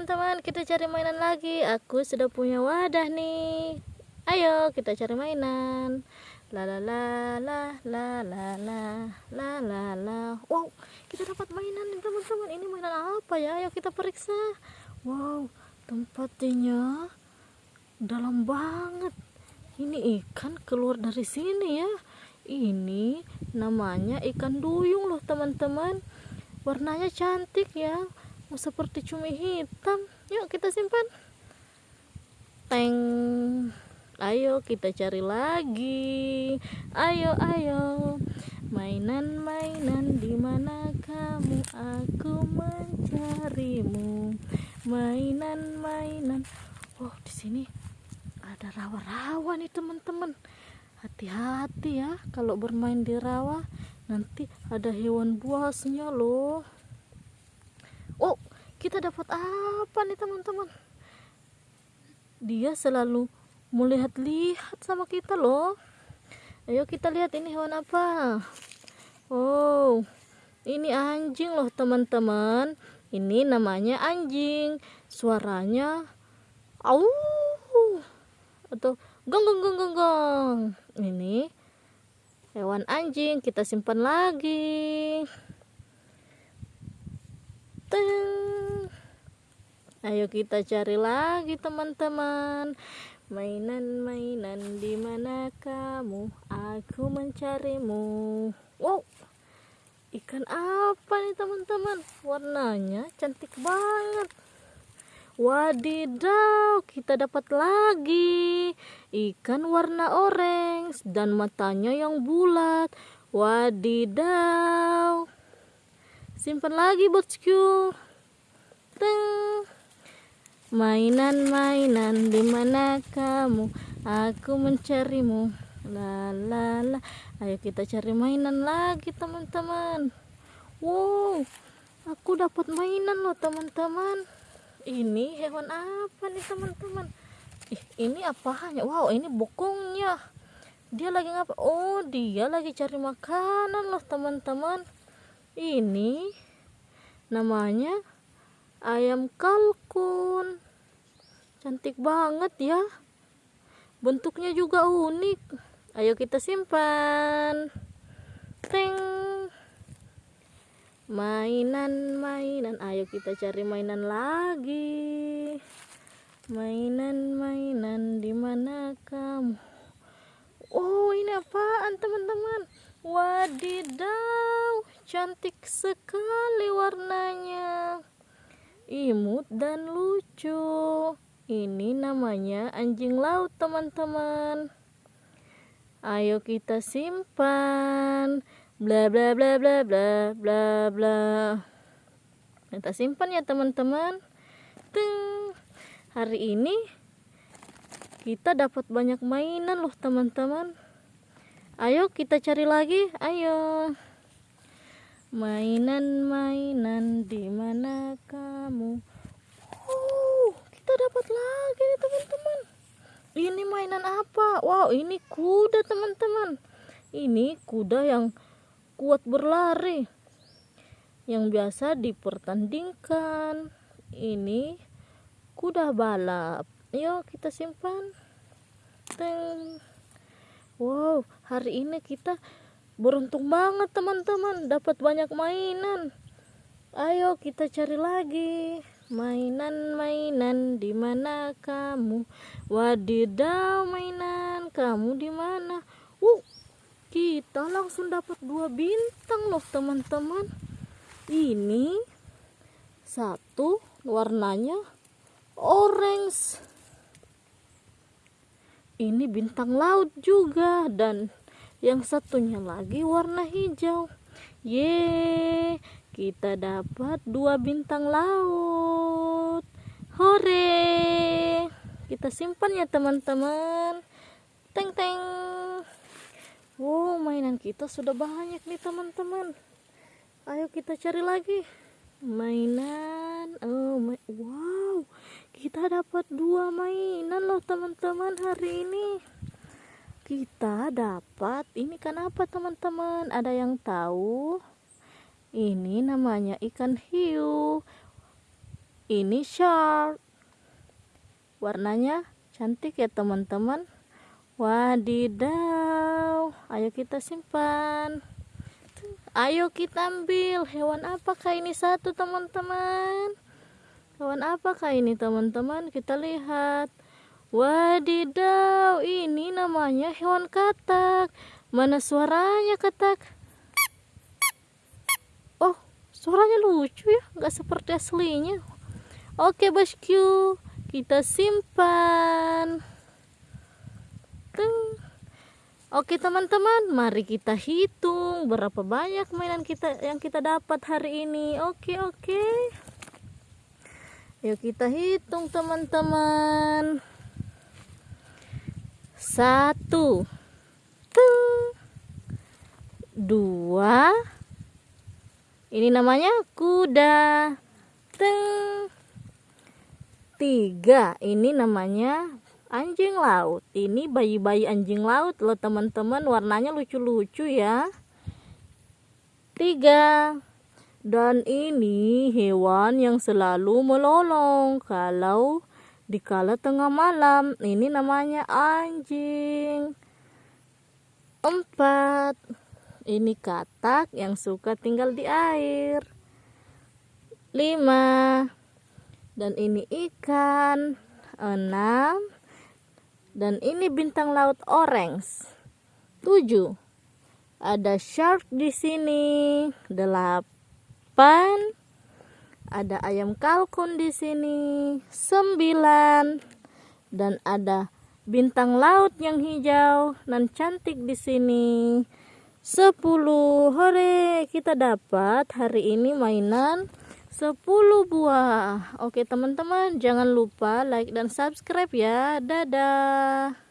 teman-teman kita cari mainan lagi. Aku sudah punya wadah nih. Ayo kita cari mainan. La la la la la la la la la la. Wow kita dapat mainan nih teman-teman. Ini mainan apa ya? Ayo kita periksa. Wow tempatnya dalam banget. Ini ikan keluar dari sini ya. Ini namanya ikan duyung loh teman-teman. Warnanya cantik ya seperti cumi hitam. Yuk kita simpan. Teng. Ayo kita cari lagi. Ayo ayo. Mainan-mainan di mana kamu? Aku mencarimu. Mainan-mainan. Oh di sini ada rawa-rawa nih teman-teman. Hati-hati ya kalau bermain di rawa nanti ada hewan buasnya loh. oh kita dapat apa nih teman-teman? Dia selalu melihat-lihat sama kita loh. Ayo kita lihat ini hewan apa. Oh ini anjing loh teman-teman. Ini namanya anjing. Suaranya au atau gong gong gong gong gong. Ini hewan anjing kita simpan lagi. Teng. Ayo kita cari lagi teman-teman. Mainan-mainan di mana kamu? Aku mencarimu. Wow. Ikan apa nih teman-teman? Warnanya cantik banget. Wadidaw, kita dapat lagi ikan warna orange dan matanya yang bulat. Wadidaw simpan lagi bosku. Mainan-mainan di mana kamu? Aku mencarimu. La la la. Ayo kita cari mainan lagi teman-teman. Wow aku dapat mainan loh teman-teman. Ini hewan apa nih teman-teman? Ih ini apa hanya? Wow ini bokongnya. Dia lagi ngapa? Oh dia lagi cari makanan loh teman-teman. Ini namanya ayam kalkun cantik banget ya. Bentuknya juga unik. Ayo kita simpan. Teng. Mainan-mainan. Ayo kita cari mainan lagi. Mainan-mainan di mana kamu? Oh ini apaan teman-teman? Wadidaw cantik sekali warnanya. Imut dan lucu ini namanya anjing laut teman-teman. Ayo kita simpan. Bla bla bla bla bla bla bla. Kita simpan ya teman-teman. Teng. hari ini kita dapat banyak mainan loh teman-teman. Ayo kita cari lagi. Ayo. Mainan-mainan di mana kamu dapat lagi nih teman-teman. Ini mainan apa? Wow ini kuda teman-teman. Ini kuda yang kuat berlari yang biasa dipertandingkan. Ini kuda balap. Yuk kita simpan. Teng. wow hari ini kita beruntung banget teman-teman. Dapat banyak mainan. Ayo kita cari lagi mainan-mainan di mana kamu? Wadidaw mainan kamu di mana? Uh kita langsung dapat dua bintang loh teman-teman. Ini satu warnanya orange. Ini bintang laut juga dan yang satunya lagi warna hijau. Ye kita dapat dua bintang laut hore. Kita simpan ya teman-teman. Teng teng. Wow mainan kita sudah banyak nih teman-teman. Ayo kita cari lagi. Mainan. Oh my, wow. Kita dapat dua mainan loh teman-teman hari ini. Kita dapat ini kan apa teman-teman? Ada yang tahu? Ini namanya ikan hiu ini shark warnanya cantik ya teman-teman. Wadidaw. Ayo kita simpan. Ayo kita ambil. Hewan apakah ini satu teman-teman? Hewan apakah ini teman-teman? Kita lihat. Wadidaw ini namanya hewan katak. Mana suaranya katak? Oh suaranya lucu ya. Nggak seperti aslinya oke bosku kita simpan Tung. Oke teman-teman, mari kita hitung berapa banyak mainan kita yang kita dapat hari ini. Oke, oke. Yuk kita hitung teman-teman. Satu. Tung. Dua. Ini namanya kuda. Tiga. Ini namanya anjing laut. Ini bayi-bayi anjing laut loh teman-teman. Warnanya lucu-lucu ya. Tiga. Dan ini hewan yang selalu melolong kalau dikala tengah malam. Ini namanya anjing. Empat. Ini katak yang suka tinggal di air. Lima dan ini ikan enam. Dan ini bintang laut orange. Tujuh. Ada shark di sini. Delapan. Ada ayam kalkun di sini. Sembilan. Dan ada bintang laut yang hijau dan cantik di sini. Sepuluh. Hore kita dapat hari ini mainan 10 buah. Oke, teman-teman, jangan lupa like dan subscribe ya. Dadah.